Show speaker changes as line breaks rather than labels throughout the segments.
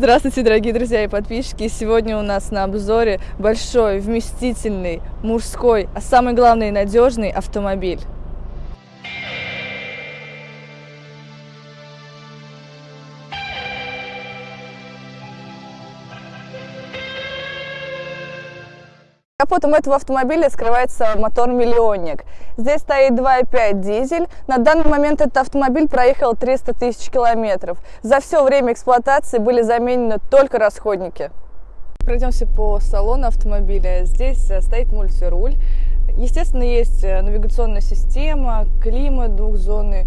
Здравствуйте, дорогие друзья и подписчики! Сегодня у нас на обзоре большой, вместительный, мужской, а самое главное надежный автомобиль. Капотом этого автомобиля скрывается мотор-миллионник. Здесь стоит 2.5 дизель. На данный момент этот автомобиль проехал 300 тысяч километров. За все время эксплуатации были заменены только расходники. Пройдемся по салону автомобиля. Здесь э, стоит мультируль. Естественно, есть э, навигационная система, климат двухзонный.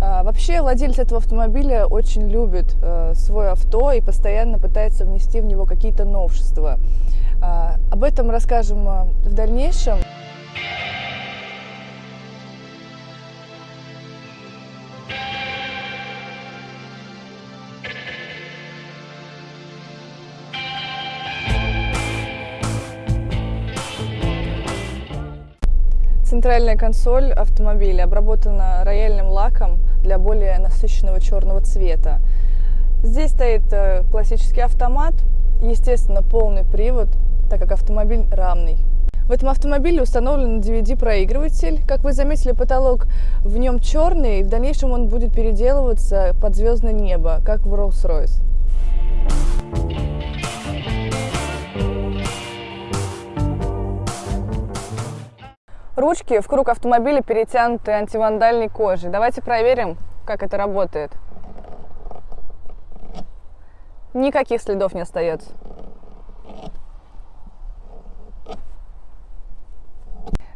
А, Вообще владелец этого автомобиля очень любит э, свое авто и постоянно пытается внести в него какие-то новшества. А, Об этом расскажем э, в дальнейшем. Центральная консоль автомобиля обработана рояльным лаком для более насыщенного черного цвета. Здесь стоит э, классический автомат, естественно, полный привод, так как автомобиль рамный. В этом автомобиле установлен DVD-проигрыватель. Как вы заметили, потолок в нем черный, и в дальнейшем он будет переделываться под звездное небо, как в Rolls-Royce. Ручки в круг автомобиля перетянуты антивандальной кожей. Давайте проверим, как это работает. Никаких следов не остается.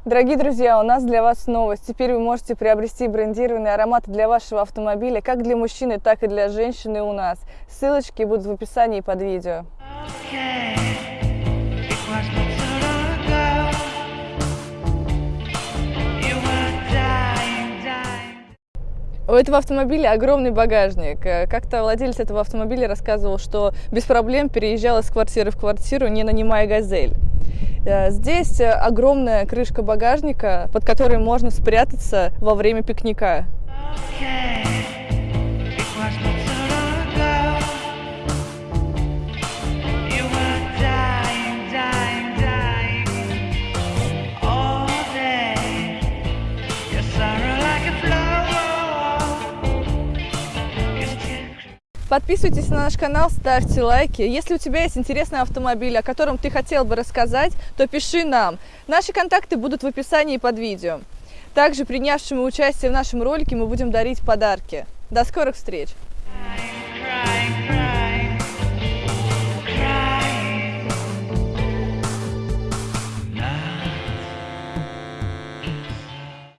Дорогие друзья, у нас для вас новость. Теперь вы можете приобрести брендированные ароматы для вашего автомобиля, как для мужчины, так и для женщины у нас. Ссылочки будут в описании под видео.
Okay,
У этого автомобиля огромный багажник. Э, Как-то владелец этого автомобиля рассказывал, что без проблем переезжал из квартиры в квартиру, не нанимая газель. Э, Здесь э, огромная крышка багажника, под которой можно спрятаться во время пикника.
Okay,
Подписывайтесь на наш канал, ставьте лайки. Если у тебя есть интересный автомобиль, о котором ты хотел бы рассказать, то пиши нам. Наши контакты будут в описании под видео. Также принявшему участие в нашем ролике мы будем дарить подарки. До скорых встреч!
crying, crying.